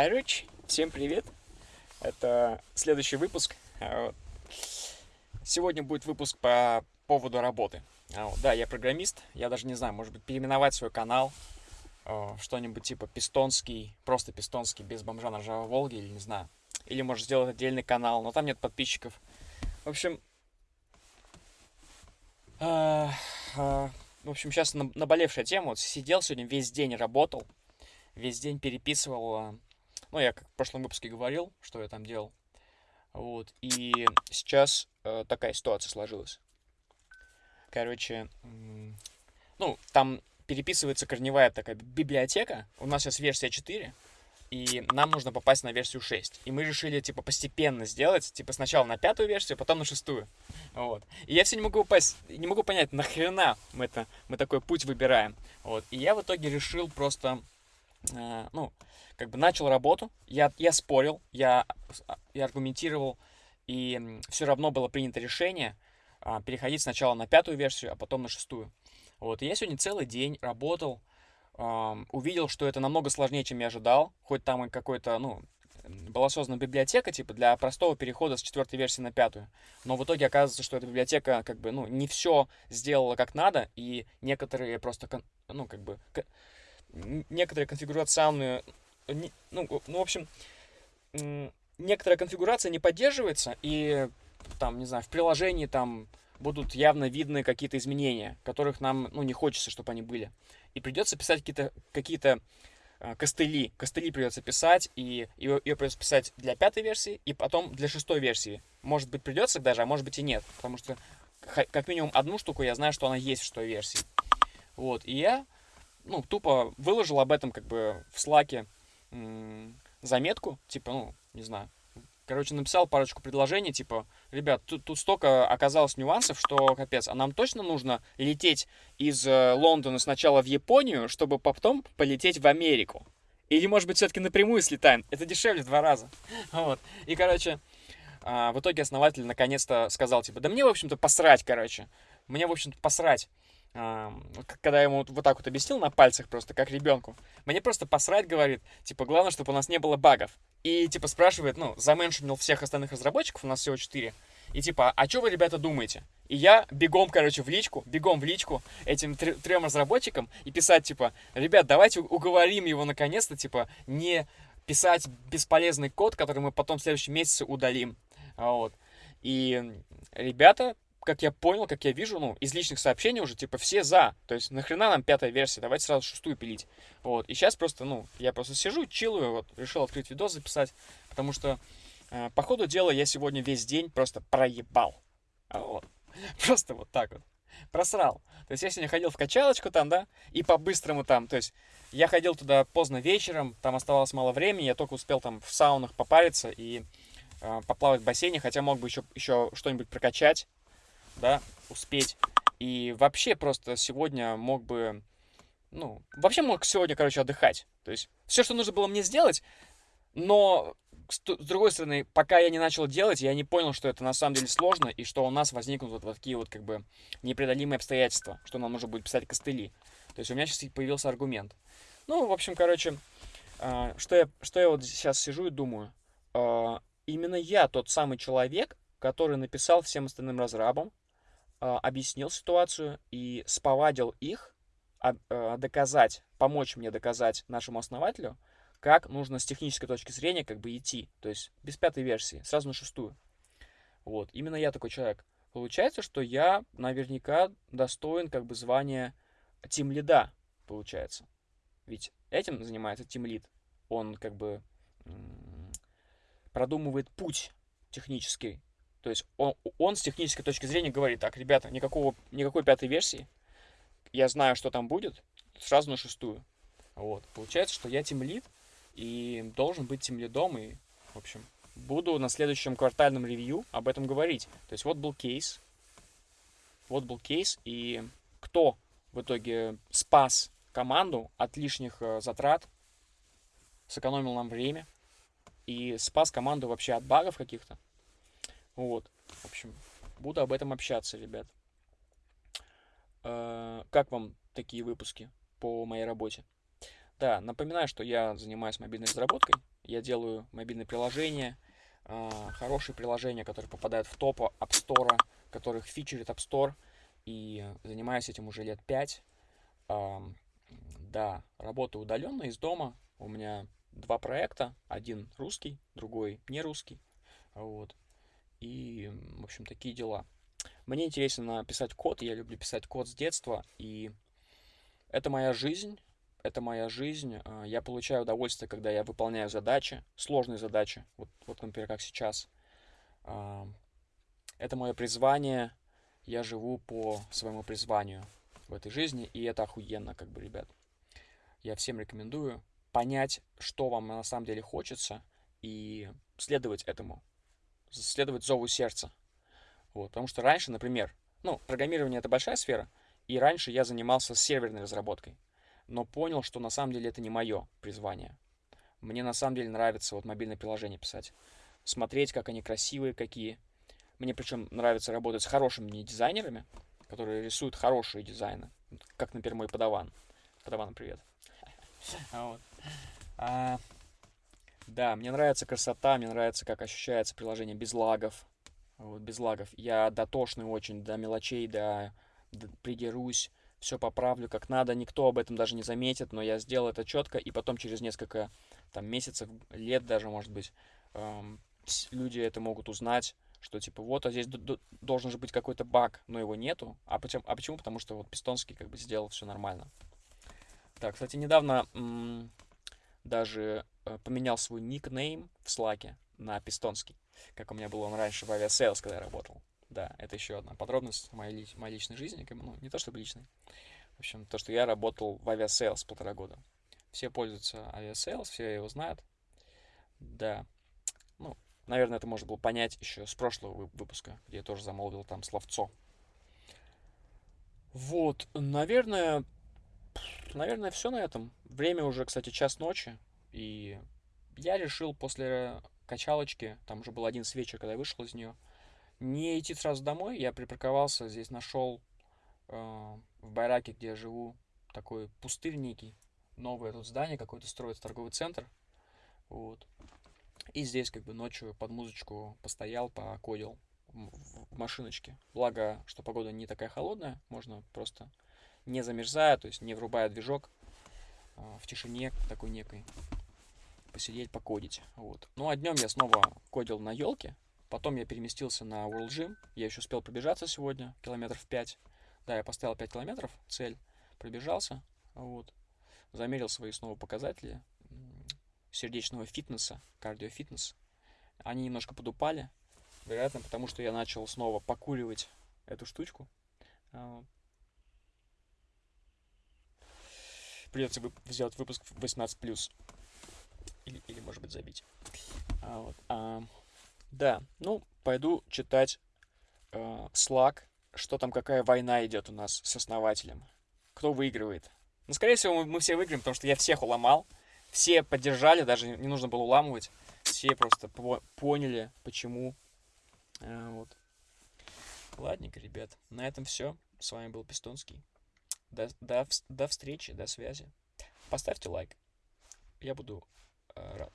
Короче, всем привет. Это следующий выпуск. А, сегодня будет выпуск по поводу работы. А, да, я программист. Я даже не знаю, может быть, переименовать свой канал что-нибудь типа пистонский, просто пистонский, без бомжа на ржавой Волге, или не знаю. Или, может, сделать отдельный канал, но там нет подписчиков. В общем, в общем, сейчас наболевшая тема. Вот сидел сегодня весь день, работал, весь день переписывал ну, я как в прошлом выпуске говорил, что я там делал. Вот. И сейчас э, такая ситуация сложилась. Короче, ну, там переписывается корневая такая библиотека. У нас сейчас версия 4, и нам нужно попасть на версию 6. И мы решили, типа, постепенно сделать, типа, сначала на пятую версию, потом на шестую. Вот. И я все не могу попасть, не могу понять, нахрена мы, это, мы такой путь выбираем. Вот. И я в итоге решил просто, э, ну, как бы начал работу, я, я спорил, я, я аргументировал, и все равно было принято решение а, переходить сначала на пятую версию, а потом на шестую. Вот, и я сегодня целый день работал, а, увидел, что это намного сложнее, чем я ожидал, хоть там и какой-то, ну, была создана библиотека, типа, для простого перехода с четвертой версии на пятую. Но в итоге оказывается, что эта библиотека, как бы, ну, не все сделала как надо, и некоторые просто, ну, как бы, некоторые конфигурационные ну, ну, в общем, некоторая конфигурация не поддерживается, и там, не знаю, в приложении там будут явно видны какие-то изменения, которых нам, ну, не хочется, чтобы они были. И придется писать какие-то какие э, костыли. Костыли придется писать, и ее, ее придется писать для пятой версии, и потом для шестой версии. Может быть, придется даже, а может быть и нет. Потому что как минимум одну штуку я знаю, что она есть в шестой версии. Вот, и я, ну, тупо выложил об этом как бы в слаке заметку, типа, ну, не знаю, короче, написал парочку предложений, типа, ребят, тут, тут столько оказалось нюансов, что капец, а нам точно нужно лететь из э, Лондона сначала в Японию, чтобы потом полететь в Америку? Или, может быть, все-таки напрямую слетаем? Это дешевле в два раза. Вот. И, короче, а, в итоге основатель наконец-то сказал, типа, да мне, в общем-то, посрать, короче. Мне, в общем-то, посрать когда я ему вот так вот объяснил на пальцах просто, как ребенку, мне просто посрать говорит, типа, главное, чтобы у нас не было багов. И, типа, спрашивает, ну, заменшинил всех остальных разработчиков, у нас всего 4, и, типа, а что вы, ребята, думаете? И я бегом, короче, в личку, бегом в личку этим трем разработчикам и писать, типа, ребят, давайте уговорим его наконец-то, типа, не писать бесполезный код, который мы потом в следующем месяце удалим. Вот. И ребята как я понял, как я вижу, ну, из личных сообщений уже, типа, все за. То есть, нахрена нам пятая версия, давайте сразу шестую пилить. Вот, и сейчас просто, ну, я просто сижу, чилую, вот, решил открыть видос записать, потому что, э, по ходу дела, я сегодня весь день просто проебал. Вот. Просто вот так вот. Просрал. То есть, я сегодня ходил в качалочку там, да, и по-быстрому там, то есть, я ходил туда поздно вечером, там оставалось мало времени, я только успел там в саунах попариться и э, поплавать в бассейне, хотя мог бы еще, еще что-нибудь прокачать, да, успеть. И вообще просто сегодня мог бы, ну, вообще мог сегодня, короче, отдыхать. То есть все, что нужно было мне сделать, но с другой стороны, пока я не начал делать, я не понял, что это на самом деле сложно, и что у нас возникнут вот, вот такие вот как бы непреодолимые обстоятельства, что нам нужно будет писать костыли. То есть у меня сейчас появился аргумент. Ну, в общем, короче, э, что, я, что я вот сейчас сижу и думаю. Э, именно я тот самый человек, который написал всем остальным разрабам, а, объяснил ситуацию и сповадил их а, а, доказать, помочь мне доказать нашему основателю, как нужно с технической точки зрения как бы идти. То есть без пятой версии, сразу на шестую. Вот, именно я такой человек. Получается, что я наверняка достоин как бы звания тим лида, получается. Ведь этим занимается тим лид. Он как бы продумывает путь технический то есть он, он с технической точки зрения говорит, так, ребята, никакого, никакой пятой версии, я знаю, что там будет, сразу на шестую. Вот. Получается, что я тимлид и должен быть тимлидом, и, в общем, буду на следующем квартальном ревью об этом говорить. То есть вот был кейс, вот был кейс, и кто в итоге спас команду от лишних э, затрат, сэкономил нам время и спас команду вообще от багов каких-то. Вот. В общем, буду об этом общаться, ребят. Э, как вам такие выпуски по моей работе? Да, напоминаю, что я занимаюсь мобильной разработкой. Я делаю мобильные приложения, а, хорошие приложения, которые попадают в топ App Store, которых фичерит App Store. И занимаюсь этим уже лет пять. Да, работаю удаленно из дома. У меня два проекта. Один русский, другой не русский. Вот. И, в общем, такие дела. Мне интересно писать код. Я люблю писать код с детства. И это моя жизнь. Это моя жизнь. А, я получаю удовольствие, когда я выполняю задачи, сложные задачи. Вот, вот например, как сейчас. Это мое призвание. Я живу по своему призванию в этой жизни. И это охуенно, как бы, ребят. Я всем рекомендую понять, что вам на самом деле хочется, и следовать этому, следовать зову сердца. Вот, потому что раньше, например, ну, программирование это большая сфера, и раньше я занимался серверной разработкой, но понял, что на самом деле это не мое призвание. Мне на самом деле нравится вот мобильное приложение писать, смотреть, как они красивые, какие. Мне причем нравится работать с хорошими дизайнерами, которые рисуют хорошие дизайны, как, например, мой подаван. Подаван, привет. Вот. А, да, мне нравится красота, мне нравится, как ощущается приложение без лагов. Вот, без лагов. Я дотошный очень, до мелочей, до, до придерусь, все поправлю как надо. Никто об этом даже не заметит, но я сделал это четко, и потом через несколько там, месяцев, лет даже, может быть, эм, люди это могут узнать, что типа вот, а здесь должен же быть какой-то баг, но его нету. А почему? А почему? Потому что вот Пистонский как бы сделал все нормально. Так, кстати, недавно даже э, поменял свой никнейм в Slack на пистонский, как у меня был он раньше в Aviasales, когда я работал. Да, это еще одна подробность моей, моей личной жизни, ну, не то чтобы личной. В общем, то, что я работал в Aviasales полтора года. Все пользуются Aviasales, все его знают. Да. Ну, наверное, это можно было понять еще с прошлого выпуска, где я тоже замолвил там словцо. Вот, наверное, наверное, все на этом. Время уже, кстати, час ночи. И я решил после качалочки, там уже был один вечер, когда я вышел из нее, не идти сразу домой. Я припарковался, здесь нашел э, в Байраке, где я живу, такой пустырь. Новое тут здание какое-то строится, торговый центр. Вот. И здесь как бы ночью под музычку постоял, покодил в машиночке. Благо, что погода не такая холодная, можно просто не замерзая, то есть не врубая движок, а, в тишине такой некой посидеть, покодить. Вот. Ну а днем я снова кодил на елке, потом я переместился на World Gym, я еще успел пробежаться сегодня, километров 5. Да, я поставил 5 километров, цель, пробежался, вот. Замерил свои снова показатели сердечного фитнеса, кардиофитнес. Они немножко подупали, вероятно, потому что я начал снова покуривать эту штучку. А, придется вы, сделать выпуск 18+. Или, или может быть, забить. А, вот. а, да, ну, пойду читать э, что там, какая война идет у нас с основателем. Кто выигрывает. Ну, скорее всего, мы, мы все выиграем, потому что я всех уломал. Все поддержали, даже не нужно было уламывать. Все просто по поняли, почему. А, вот. Ладненько, ребят. На этом все. С вами был Пистонский. До, до, до встречи, до связи. Поставьте лайк. Я буду э, рад.